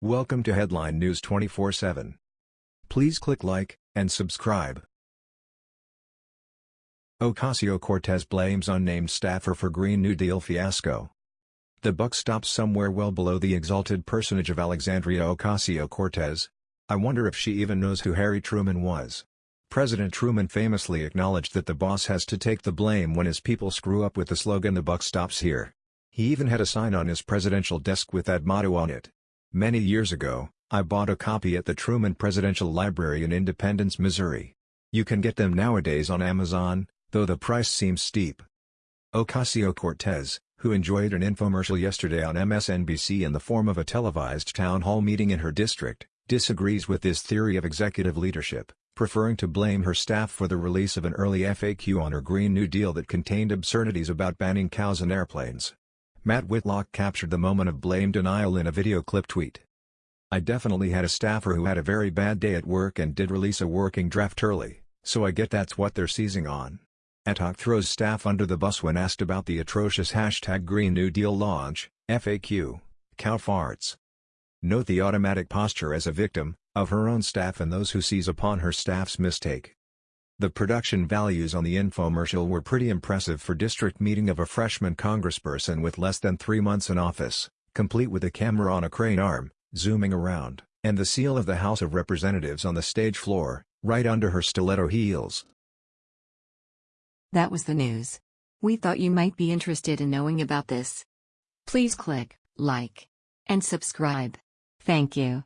Welcome to Headline News 24/7. Please click like and subscribe. Ocasio-Cortez blames unnamed staffer for Green New Deal fiasco. The buck stops somewhere well below the exalted personage of Alexandria Ocasio-Cortez. I wonder if she even knows who Harry Truman was. President Truman famously acknowledged that the boss has to take the blame when his people screw up with the slogan the buck stops here. He even had a sign on his presidential desk with that motto on it. Many years ago, I bought a copy at the Truman Presidential Library in Independence, Missouri. You can get them nowadays on Amazon, though the price seems steep. Ocasio-Cortez, who enjoyed an infomercial yesterday on MSNBC in the form of a televised town hall meeting in her district, disagrees with this theory of executive leadership, preferring to blame her staff for the release of an early FAQ on her Green New Deal that contained absurdities about banning cows and airplanes. Matt Whitlock captured the moment of blame denial in a video clip tweet. I definitely had a staffer who had a very bad day at work and did release a working draft early, so I get that's what they're seizing on. AOC throws staff under the bus when asked about the atrocious hashtag Green New Deal launch, FAQ, cow farts. Note the automatic posture as a victim, of her own staff and those who seize upon her staff's mistake. The production values on the infomercial were pretty impressive for district meeting of a freshman congressperson with less than three months in office, complete with a camera on a crane arm, zooming around, and the seal of the House of Representatives on the stage floor, right under her stiletto heels. That was the news. We thought you might be interested in knowing about this. Please click like and subscribe. Thank you.